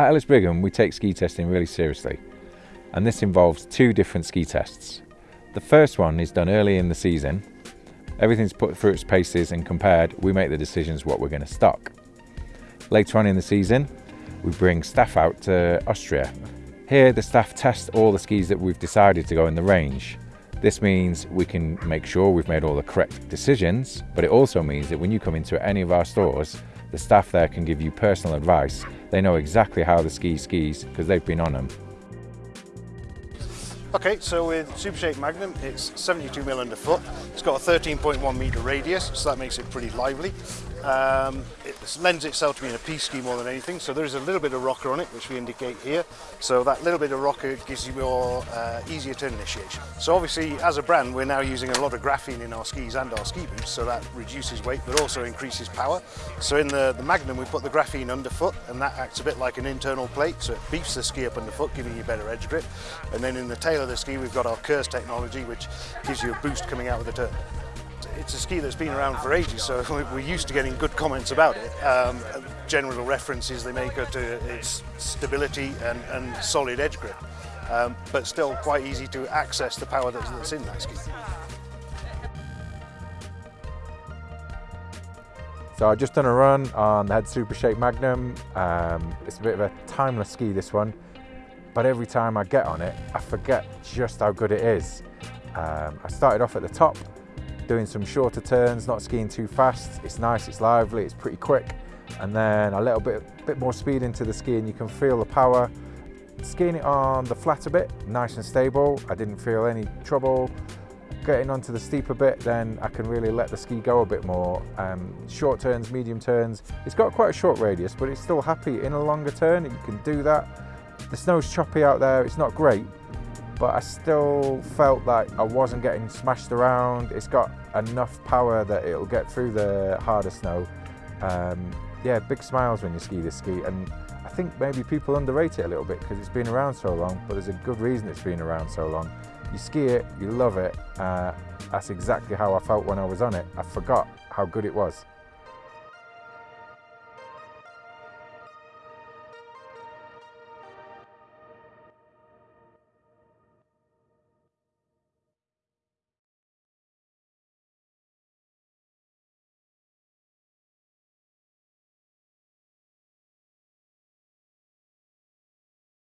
At Ellis Brigham, we take ski testing really seriously, and this involves two different ski tests. The first one is done early in the season. Everything's put through its paces and compared, we make the decisions what we're going to stock. Later on in the season, we bring staff out to Austria. Here, the staff test all the skis that we've decided to go in the range. This means we can make sure we've made all the correct decisions, but it also means that when you come into any of our stores, the staff there can give you personal advice. They know exactly how the ski skis because they've been on them. Okay, so with Supershape Magnum, it's 72mm underfoot. It's got a 13.1 metre radius, so that makes it pretty lively. Um, it lends itself to being a piste ski more than anything, so there is a little bit of rocker on it, which we indicate here. So that little bit of rocker gives you more uh, easier turn initiation. So obviously, as a brand, we're now using a lot of graphene in our skis and our ski boots, so that reduces weight, but also increases power. So in the, the Magnum, we put the graphene underfoot, and that acts a bit like an internal plate, so it beefs the ski up underfoot, giving you better edge grip. And then in the tail of the ski, we've got our KERS technology, which gives you a boost coming out of the turn it's a ski that's been around for ages, so we're used to getting good comments about it. Um, general references they make are to its stability and, and solid edge grip, um, but still quite easy to access the power that's, that's in that ski. So I've just done a run on the Head Super Shape Magnum. Um, it's a bit of a timeless ski, this one, but every time I get on it, I forget just how good it is. Um, I started off at the top doing some shorter turns, not skiing too fast. It's nice, it's lively, it's pretty quick. And then a little bit, bit more speed into the ski and you can feel the power. Skiing it on the flat a bit, nice and stable. I didn't feel any trouble. Getting onto the steeper bit, then I can really let the ski go a bit more. Um, short turns, medium turns. It's got quite a short radius, but it's still happy in a longer turn. You can do that. The snow's choppy out there. It's not great, but I still felt like I wasn't getting smashed around. It's got enough power that it'll get through the harder snow. Um, yeah, big smiles when you ski this ski, and I think maybe people underrate it a little bit because it's been around so long, but there's a good reason it's been around so long. You ski it, you love it. Uh, that's exactly how I felt when I was on it. I forgot how good it was.